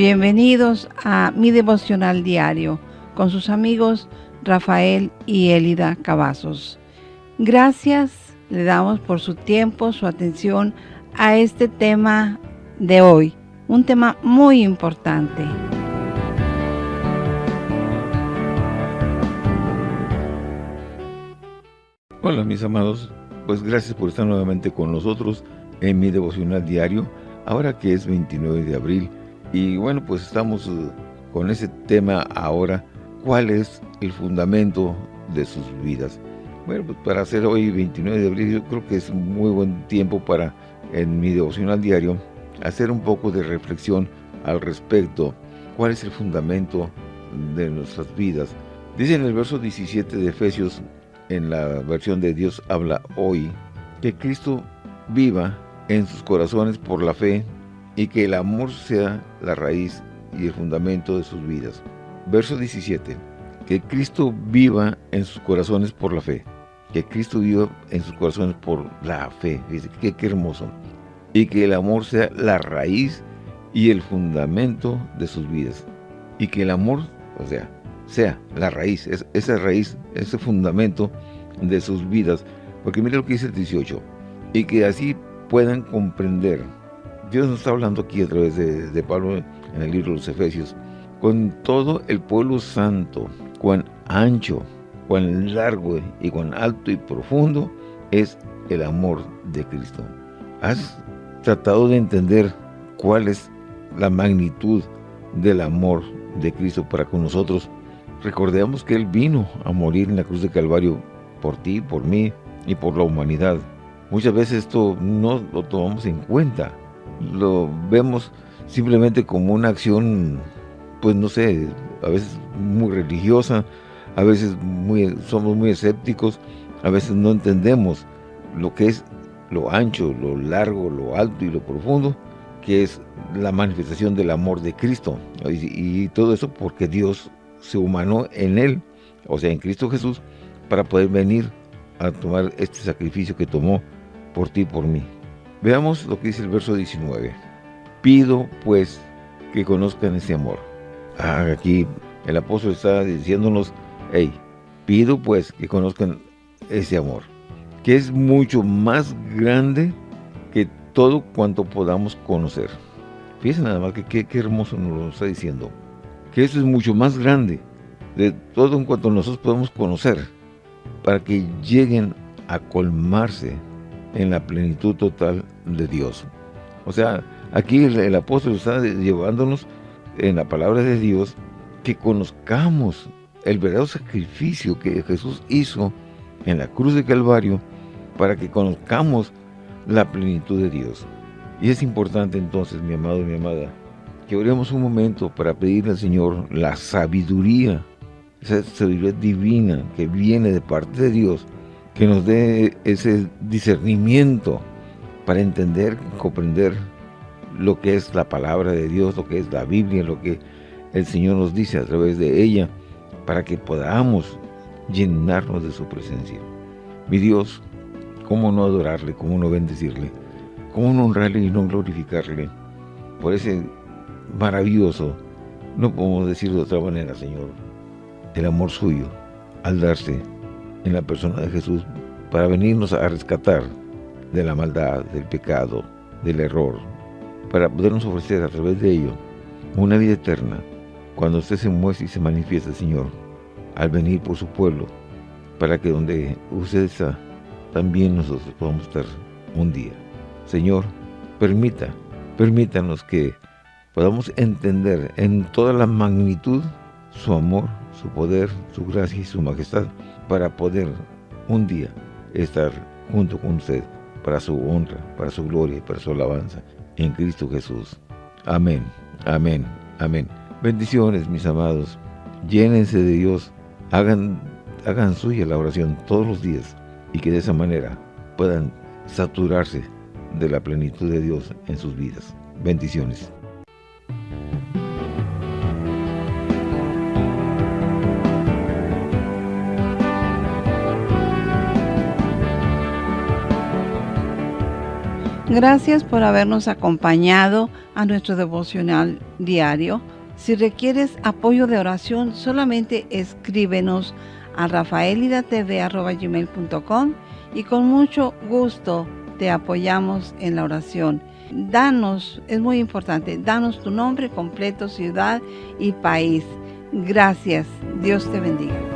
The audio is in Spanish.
Bienvenidos a mi devocional diario con sus amigos Rafael y Elida Cavazos. Gracias le damos por su tiempo, su atención a este tema de hoy, un tema muy importante. Hola mis amados, pues gracias por estar nuevamente con nosotros en mi devocional diario, ahora que es 29 de abril y bueno, pues estamos eh, con ese tema ahora, ¿cuál es el fundamento de sus vidas? Bueno, pues para hacer hoy 29 de abril, yo creo que es muy buen tiempo para, en mi devocional diario, hacer un poco de reflexión al respecto. ¿Cuál es el fundamento de nuestras vidas? Dice en el verso 17 de Efesios, en la versión de Dios habla hoy, que Cristo viva en sus corazones por la fe y que el amor sea la raíz y el fundamento de sus vidas. Verso 17. Que Cristo viva en sus corazones por la fe. Que Cristo viva en sus corazones por la fe. Qué, qué hermoso. Y que el amor sea la raíz y el fundamento de sus vidas. Y que el amor, o sea, sea la raíz, esa raíz, ese fundamento de sus vidas. Porque mire lo que dice el 18. Y que así puedan comprender Dios nos está hablando aquí a través de, Pablo en el libro de los Efesios. Con todo el pueblo santo, cuán ancho, cuán largo y cuán alto y profundo es el amor de Cristo. ¿Has tratado de entender cuál es la magnitud del amor de Cristo para con nosotros? Recordemos que Él vino a morir en la cruz de Calvario por ti, por mí y por la humanidad. Muchas veces esto no lo tomamos en cuenta lo vemos simplemente como una acción, pues no sé, a veces muy religiosa, a veces muy, somos muy escépticos, a veces no entendemos lo que es lo ancho, lo largo, lo alto y lo profundo, que es la manifestación del amor de Cristo. Y, y todo eso porque Dios se humanó en Él, o sea, en Cristo Jesús, para poder venir a tomar este sacrificio que tomó por ti y por mí. Veamos lo que dice el verso 19. Pido, pues, que conozcan ese amor. Ah, aquí el apóstol está diciéndonos, hey, pido, pues, que conozcan ese amor, que es mucho más grande que todo cuanto podamos conocer. Fíjense nada más que qué hermoso nos lo está diciendo. Que eso es mucho más grande de todo en cuanto nosotros podemos conocer para que lleguen a colmarse en la plenitud total de Dios. O sea, aquí el, apóstol está llevándonos en la palabra de Dios que conozcamos el verdadero sacrificio que Jesús hizo en la cruz de Calvario para que conozcamos la plenitud de Dios. Y es importante entonces, mi amado y mi amada, que oremos un momento para pedirle al Señor la sabiduría, esa sabiduría divina que viene de parte de Dios, que nos dé ese discernimiento para entender, comprender lo que es la palabra de Dios, lo que es la Biblia, lo que el Señor nos dice a través de ella, para que podamos llenarnos de su presencia. Mi Dios, ¿cómo no adorarle, cómo no bendecirle, cómo no honrarle y no glorificarle por ese maravilloso, no podemos decirlo de otra manera, Señor, el amor suyo al darse en la persona de Jesús para venirnos a rescatar de la maldad, del pecado, del error, para podernos ofrecer a través de ello una vida eterna cuando usted se muestre y se manifiesta, Señor, al venir por su pueblo, para que donde usted está, también nosotros podamos estar un día. Señor, permita, permítanos que podamos entender en toda la magnitud su amor, su poder, su gracia y su majestad, para poder un día estar junto con usted para su honra, para su gloria y para su alabanza en Cristo Jesús. Amén, amén, amén. Bendiciones, mis amados. Llénense de Dios. Hagan, hagan suya la oración todos los días y que de esa manera puedan saturarse de la plenitud de Dios en sus vidas. Bendiciones. Gracias por habernos acompañado a nuestro devocional diario. Si requieres apoyo de oración, solamente escríbenos a rafaelidatv.com y con mucho gusto te apoyamos en la oración. Danos, es muy importante, danos tu nombre completo, ciudad y país. Gracias. Dios te bendiga.